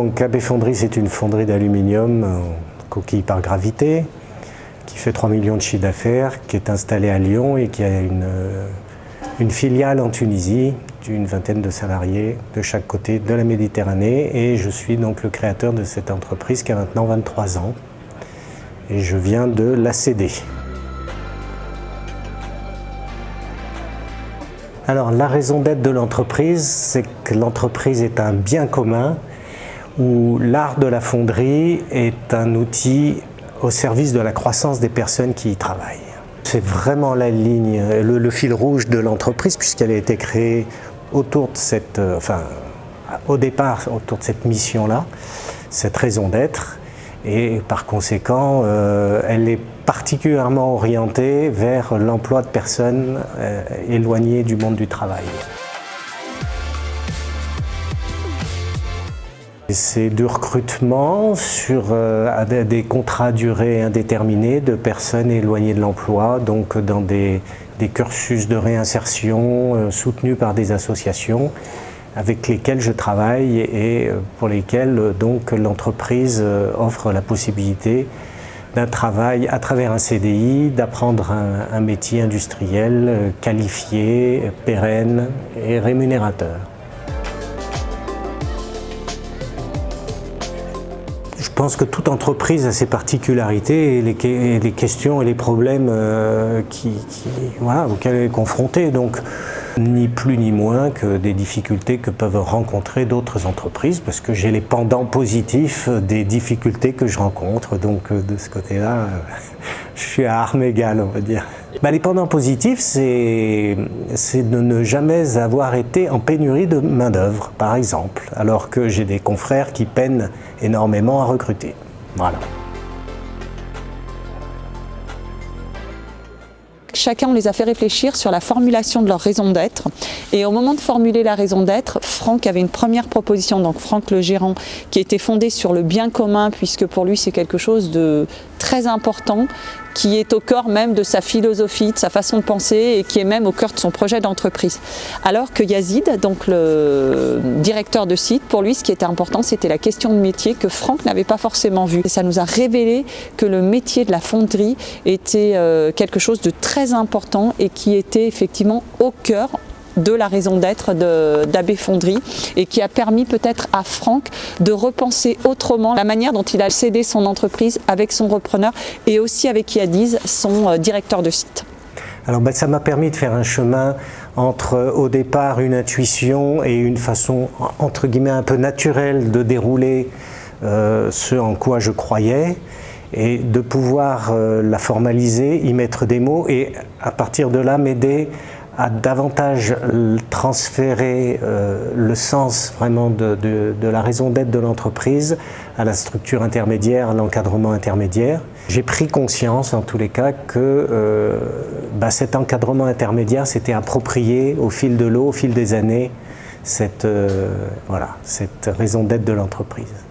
Donc AB Fonderie, c'est une fonderie d'aluminium en coquille par gravité qui fait 3 millions de chiffres d'affaires, qui est installée à Lyon et qui a une, une filiale en Tunisie d'une vingtaine de salariés de chaque côté de la Méditerranée. Et je suis donc le créateur de cette entreprise qui a maintenant 23 ans. Et je viens de la céder. Alors la raison d'être de l'entreprise, c'est que l'entreprise est un bien commun où l'art de la fonderie est un outil au service de la croissance des personnes qui y travaillent. C'est vraiment la ligne, le, fil rouge de l'entreprise puisqu'elle a été créée autour de cette, euh, enfin, au départ, autour de cette mission-là, cette raison d'être, et par conséquent, euh, elle est particulièrement orientée vers l'emploi de personnes euh, éloignées du monde du travail. C'est du recrutement sur des contrats à durée indéterminée de personnes éloignées de l'emploi, donc dans des, cursus de réinsertion euh, soutenus par des associations avec lesquelles je travaille et euh, pour lesquelles euh, donc l'entreprise offre la possibilité d'un travail à travers un CDI, d'apprendre un, métier industriel qualifié, pérenne et rémunérateur. Je pense que toute entreprise a ses particularités et les, questions et les problèmes euh, qui, voilà, auxquels elle est confrontée. Donc, ni plus ni moins que des difficultés que peuvent rencontrer d'autres entreprises, parce que j'ai les pendants positifs des difficultés que je rencontre. Donc, euh, de ce côté-là, euh, je suis à armes égales, on va dire. Bah, les pendants positifs, c'est de ne jamais avoir été en pénurie de main-d'œuvre, par exemple, alors que j'ai des confrères qui peinent énormément à recruter. Voilà. Chacun, on les a fait réfléchir sur la formulation de leur raison d'être. Et au moment de formuler la raison d'être, Franck avait une première proposition, donc Franck le gérant, qui était fondée sur le bien commun, puisque pour lui c'est quelque chose de très important, qui est au cœur même de sa philosophie, de sa façon de penser et qui est même au cœur de son projet d'entreprise. Alors que Yazid, donc le directeur de site, pour lui ce qui était important c'était la question de métier que Franck n'avait pas forcément vu. Et ça nous a révélé que le métier de la fonderie était euh, quelque chose de très important et qui était effectivement au cœur de la raison d'être d'Abbé Fonderie et qui a permis peut-être à Franck de repenser autrement la manière dont il a cédé son entreprise avec son repreneur et aussi avec Yadiz, son euh, directeur de site. Alors ben, ça m'a permis de faire un chemin entre au départ une intuition et une façon entre guillemets un peu naturelle de dérouler euh, ce en quoi je croyais et de pouvoir euh, la formaliser, y mettre des mots et à partir de là m'aider à davantage transférer euh, le sens vraiment de, la raison d'être de l'entreprise à la structure intermédiaire, à l'encadrement intermédiaire. J'ai pris conscience en tous les cas que euh, bah, cet encadrement intermédiaire s'était approprié au fil de l'eau, au fil des années, cette, voilà, cette raison d'être de l'entreprise.